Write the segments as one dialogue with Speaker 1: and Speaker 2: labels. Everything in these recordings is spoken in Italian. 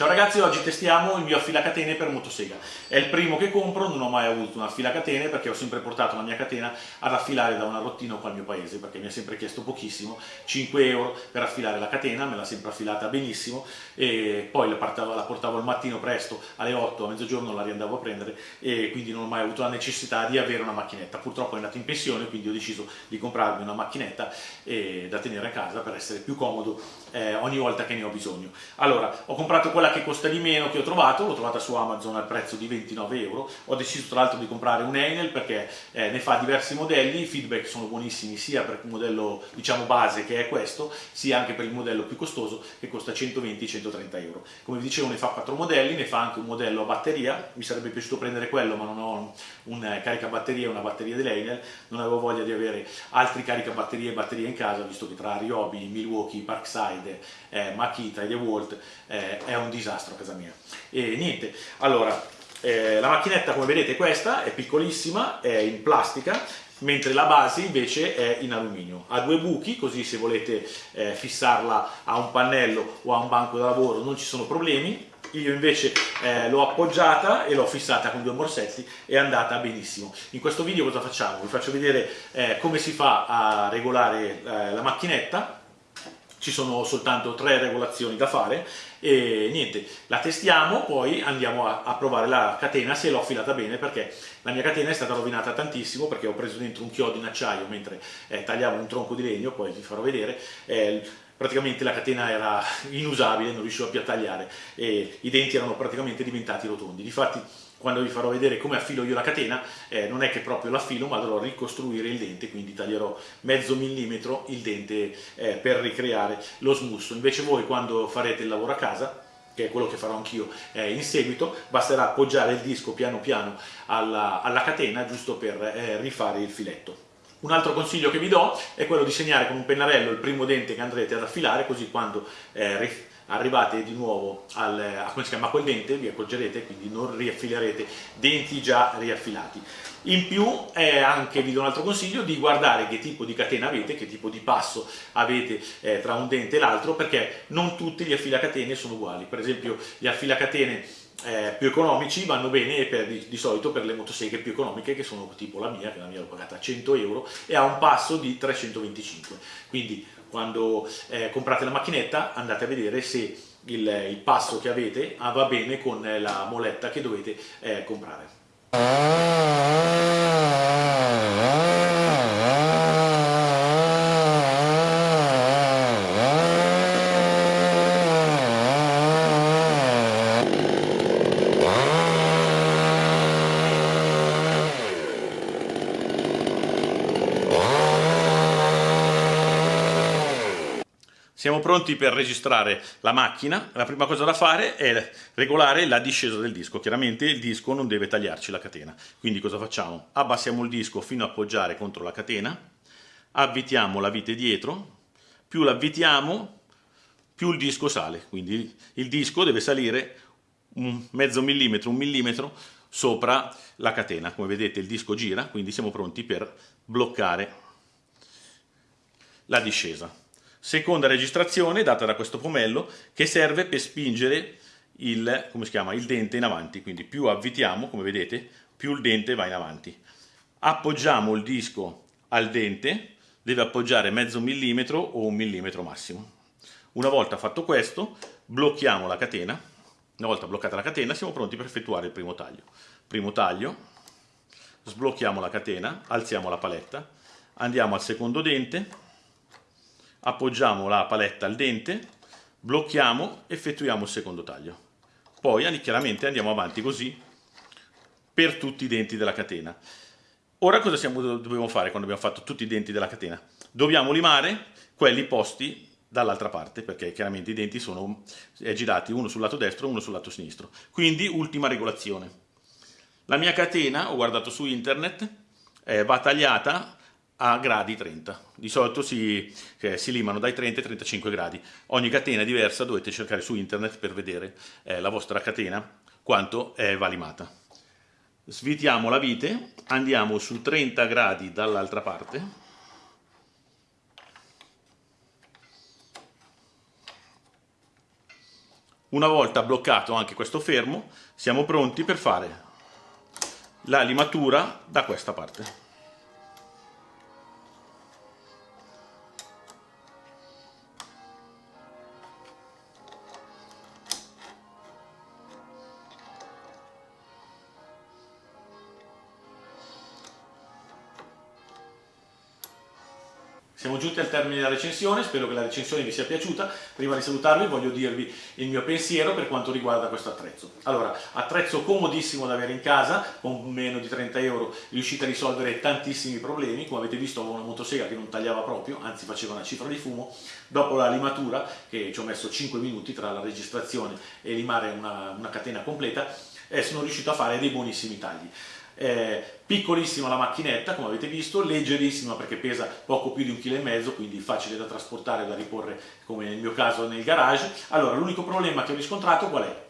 Speaker 1: Ciao ragazzi, oggi testiamo il mio affilacatene per motosega. È il primo che compro, non ho mai avuto un affilacatene perché ho sempre portato la mia catena ad affilare da una rottina qua al mio paese perché mi ha sempre chiesto pochissimo, 5 euro per affilare la catena, me l'ha sempre affilata benissimo e poi la portavo, la portavo al mattino presto alle 8, a mezzogiorno la riandavo a prendere e quindi non ho mai avuto la necessità di avere una macchinetta. Purtroppo è andato in pensione quindi ho deciso di comprarmi una macchinetta e, da tenere a casa per essere più comodo eh, ogni volta che ne ho bisogno. Allora, ho comprato quella che costa di meno che ho trovato, l'ho trovata su Amazon al prezzo di 29 euro, ho deciso tra l'altro di comprare un Enel perché eh, ne fa diversi modelli, i feedback sono buonissimi sia per il modello diciamo base che è questo, sia anche per il modello più costoso che costa 120-130 euro. Come vi dicevo ne fa quattro modelli, ne fa anche un modello a batteria, mi sarebbe piaciuto prendere quello ma non ho un eh, caricabatterie e una batteria dell'Enel, non avevo voglia di avere altri caricabatterie e batterie in casa, visto che tra Ryobi, Milwaukee, Parkside, eh, Makita e DeWalt eh, è un disastro a casa mia. E niente, allora, eh, la macchinetta come vedete è questa, è piccolissima, è in plastica, mentre la base invece è in alluminio. Ha due buchi, così se volete eh, fissarla a un pannello o a un banco da lavoro non ci sono problemi, io invece eh, l'ho appoggiata e l'ho fissata con due morsetti e è andata benissimo. In questo video cosa facciamo? Vi faccio vedere eh, come si fa a regolare eh, la macchinetta ci sono soltanto tre regolazioni da fare e niente, la testiamo, poi andiamo a, a provare la catena se l'ho affilata bene perché la mia catena è stata rovinata tantissimo perché ho preso dentro un chiodo in acciaio mentre eh, tagliavo un tronco di legno, poi vi farò vedere, eh, praticamente la catena era inusabile, non riuscivo più a tagliare e i denti erano praticamente diventati rotondi. Difatti quando vi farò vedere come affilo io la catena, eh, non è che proprio l'affilo, ma dovrò ricostruire il dente, quindi taglierò mezzo millimetro il dente eh, per ricreare lo smusso. Invece voi quando farete il lavoro a casa, che è quello che farò anch'io eh, in seguito, basterà appoggiare il disco piano piano alla, alla catena giusto per eh, rifare il filetto. Un altro consiglio che vi do è quello di segnare con un pennarello il primo dente che andrete ad affilare, così quando eh, arrivate di nuovo al, a come si chiama quel dente, vi accorgerete, quindi non riaffilerete denti già riaffilati. In più è anche, vi do un altro consiglio, di guardare che tipo di catena avete, che tipo di passo avete eh, tra un dente e l'altro, perché non tutti gli affilacatene sono uguali. Per esempio gli affilacatene eh, più economici vanno bene per, di, di, solito per le motoseghe più economiche che sono tipo la mia, che la mia l'ho pagata a 100 euro e ha un passo di 325 quindi quando eh, comprate la macchinetta andate a vedere se il, il passo che avete va bene con la moletta che dovete eh, comprare Siamo pronti per registrare la macchina, la prima cosa da fare è regolare la discesa del disco, chiaramente il disco non deve tagliarci la catena, quindi cosa facciamo? Abbassiamo il disco fino a appoggiare contro la catena, avvitiamo la vite dietro, più l'avvitiamo più il disco sale, quindi il disco deve salire un mezzo millimetro, un millimetro sopra la catena, come vedete il disco gira, quindi siamo pronti per bloccare la discesa. Seconda registrazione data da questo pomello che serve per spingere il, chiama, il dente in avanti, quindi più avvitiamo, come vedete, più il dente va in avanti. Appoggiamo il disco al dente, deve appoggiare mezzo millimetro o un millimetro massimo. Una volta fatto questo, blocchiamo la catena, una volta bloccata la catena siamo pronti per effettuare il primo taglio. Primo taglio, sblocchiamo la catena, alziamo la paletta, andiamo al secondo dente, appoggiamo la paletta al dente, blocchiamo, effettuiamo il secondo taglio. Poi chiaramente andiamo avanti così per tutti i denti della catena. Ora cosa siamo, dobbiamo fare quando abbiamo fatto tutti i denti della catena? Dobbiamo limare quelli posti dall'altra parte perché chiaramente i denti sono girati uno sul lato destro e uno sul lato sinistro. Quindi ultima regolazione. La mia catena, ho guardato su internet, eh, va tagliata a gradi 30. Di solito si, eh, si, limano dai 30 ai 35 gradi. Ogni catena è diversa, dovete cercare su internet per vedere eh, la vostra catena quanto eh, va limata. Svitiamo la vite, andiamo su 30 gradi dall'altra parte. Una volta bloccato anche questo fermo, siamo pronti per fare la limatura da questa parte. Siamo giunti al termine della recensione, spero che la recensione vi sia piaciuta. Prima di salutarvi voglio dirvi il mio pensiero per quanto riguarda questo attrezzo. Allora, attrezzo comodissimo da avere in casa, con meno di 30 euro riuscite a risolvere tantissimi problemi. Come avete visto avevo una motosega che non tagliava proprio, anzi faceva una cifra di fumo. Dopo la limatura, che ci ho messo 5 minuti tra la registrazione e limare una, una catena completa, eh, sono riuscito a fare dei buonissimi tagli eh, piccolissima la macchinetta come avete visto, leggerissima perché pesa poco più di un chilo e mezzo quindi facile da trasportare e da riporre come nel mio caso nel garage allora l'unico problema che ho riscontrato qual è?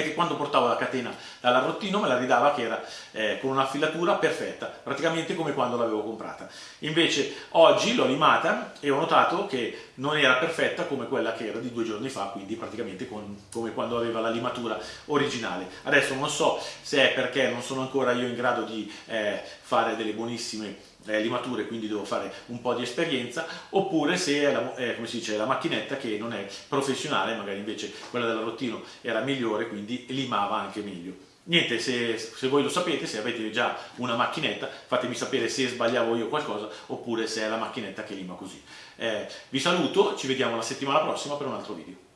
Speaker 1: È che quando portavo la catena dall'arrottino me la ridava che era eh, con una filatura perfetta, praticamente come quando l'avevo comprata. Invece oggi l'ho limata e ho notato che non era perfetta come quella che era di due giorni fa, quindi praticamente con, come quando aveva la limatura originale. Adesso non so se è perché non sono ancora io in grado di eh, fare delle buonissime limature, quindi devo fare un po' di esperienza, oppure se è la, eh, dice, la macchinetta che non è professionale, magari invece quella dell'arrottino era migliore, quindi limava anche meglio. Niente, se, se, voi lo sapete, se avete già una macchinetta, fatemi sapere se sbagliavo io qualcosa oppure se è la macchinetta che lima così. Eh, vi saluto, ci vediamo la settimana prossima per un altro video.